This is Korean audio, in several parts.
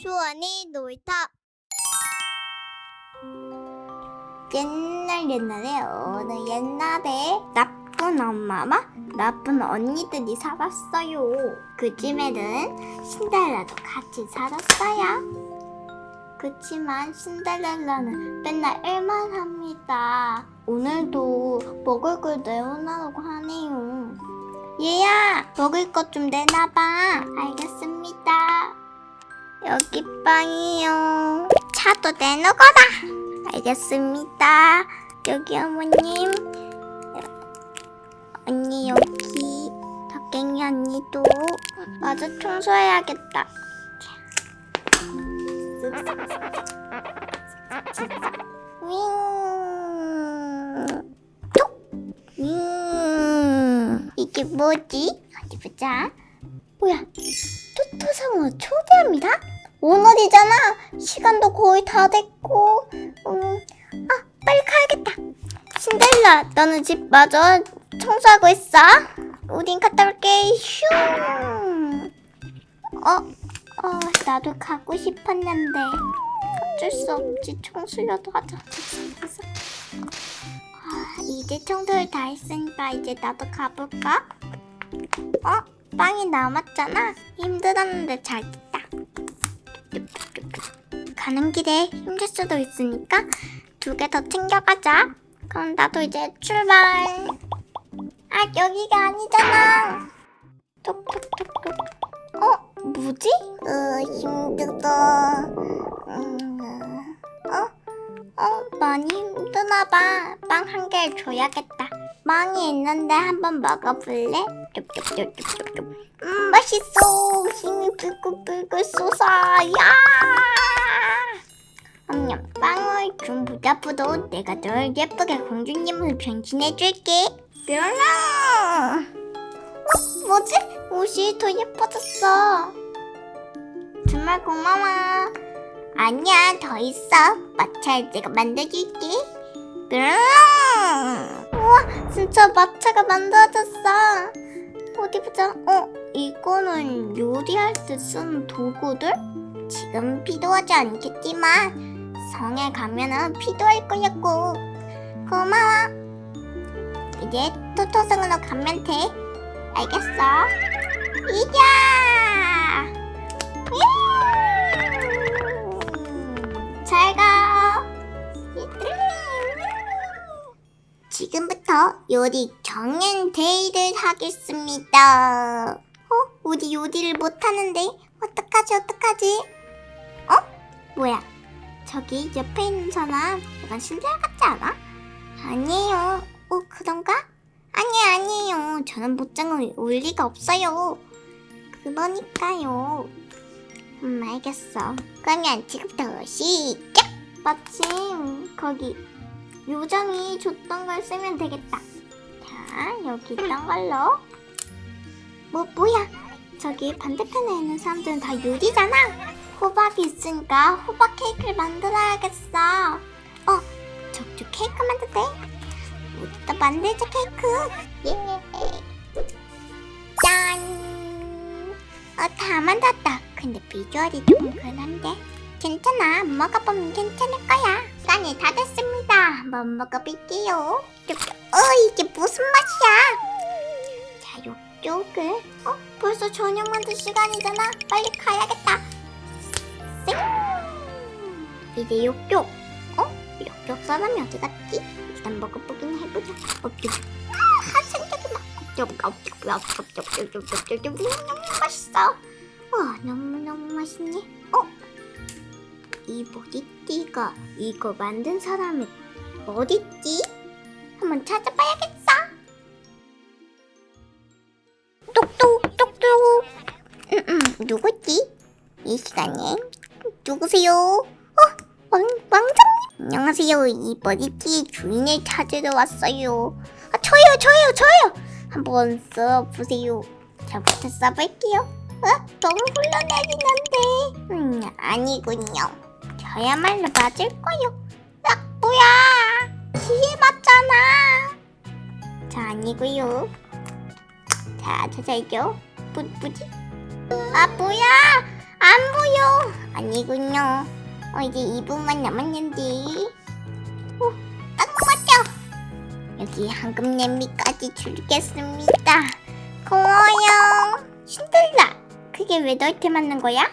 주원이 놀이터. 옛날 옛날에 어느 옛날에 나쁜 엄마와 나쁜 언니들이 살았어요. 그 집에는 신데렐라도 같이 살았어요. 그치만 신데렐라는 맨날 일만 합니다. 오늘도 먹을 걸 내어놔라고 하네요. 얘야 먹을 것 좀 내놔봐. 알겠습니다 여기 빵이요. 차도 내놓거라. 알겠습니다. 여기 어머님. 언니 여기. 덕갱이 언니도. 마저 청소해야겠다. 윙. 톡! 윙. 이게 뭐지? 어디 보자. 뭐야 토토상어 초대합니다? 오늘이잖아. 시간도 거의 다 됐고. 음, 아 빨리 가야겠다. 신데렐라 너는 집 마저 청소하고 있어? 우린 갔다 올게. 슝. 어? 어 나도 가고 싶었는데. 어쩔 수 없지. 청소라도 하자. 아, 이제 청소를 다 했으니까 이제 나도 가볼까? 어? 빵이 남았잖아 힘들었는데 잘 됐다 가는 길에 힘들 수도 있으니까 두 개 더 챙겨가자 그럼 나도 이제 출발 아 여기가 아니잖아 톡톡톡톡 어? 뭐지? 으 힘들어 음, 어? 어? 많이 힘드나 봐 빵 한 개 줘야겠다 빵이 있는데 한번 먹어볼래? 음 맛있어. 힘이 불끈불끈 솟아 야 엄냠 빵을 준 부자프도 내가 널 예쁘게 공주님으로 변신해줄게. 뾰라 어? 뭐지? 옷이 더 예뻐졌어. 정말 고마워. 아니야 더 있어. 마차를 내가 만들어줄게. 뾰라 우와 진짜 마차가 만들어졌어. 어디 보자. 어? 이거는 요리할 때 쓰는 도구들? 지금 필요하지 않겠지만 성에 가면은 필요할 거였고. 고마워. 이제 토토성으로 가면 돼. 알겠어? 이자 지금부터 요리 경연 대회를 하겠습니다. 어? 우리 요리를 못하는데? 어떡하지 어떡하지? 어? 뭐야? 저기 옆에 있는 사람 약간 신데렐라 같지 않아? 아니에요. 어 그런가? 아니 아니에요. 저는 못장을 올 리가 없어요. 그러니까요. 음 알겠어. 그러면 지금부터 시작! 마침 거기 요정이 줬던 걸 쓰면 되겠다. 자 여기 있던 걸로. 뭐 뭐야? 저기 반대편에 있는 사람들은 다 요리잖아. 호박이 있으니까 호박 케이크를 만들어야겠어. 어 저쪽 케이크 만들대. 우리도 만들자 케이크. 예. 짠! 어, 다 만들었다. 근데 비주얼이 좀 그런데 괜찮아 먹어보면 괜찮을 거야 시간이 다 됐습니다 한번 먹어볼게요 어 이게 무슨 맛이야 자 요쪽을 어 벌써 저녁 만들 시간이잖아 빨리 가야겠다 쌩 이제 요쪽 어? 요쪽 사람이 어디 갔지? 일단 먹어보긴 해보자 업쪽 아 생각이 막 맛있어 와 너무너무 맛있네 어? 이 머리띠가 이거 만든 사람이 어딨지? 한번 찾아봐야겠어 똑똑 똑똑 음, 음, 누구지? 이 시간에 누구세요? 어? 왕, 왕자님? 안녕하세요 이 머리띠 주인을 찾으러 왔어요 아 저요 저요 저요 한번 써보세요 저부터 써볼게요 어? 너무 흘러내리는데 음 아니군요 저야말로 맞을 거요 아 뭐야 뒤에 맞잖아 자 아니고요 자 찾아야죠 뭐, 뭐지? 아 뭐야 안 보여. 아니군요. 어, 이제 2분만 남았는데. 오, 딱 맞죠? 여기 황금 냄비까지 줄겠습니다. 고마워요. 신들라. 그게 왜 너한테 맞는 거야?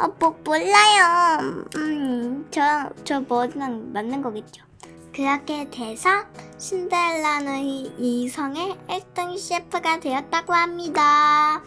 어, 뭐, 몰라요. 음, 저, 저 뭐랑 맞는 거겠죠. 그렇게 돼서 신데렐라는 이- 이성의 1등 셰프가 되었다고 합니다.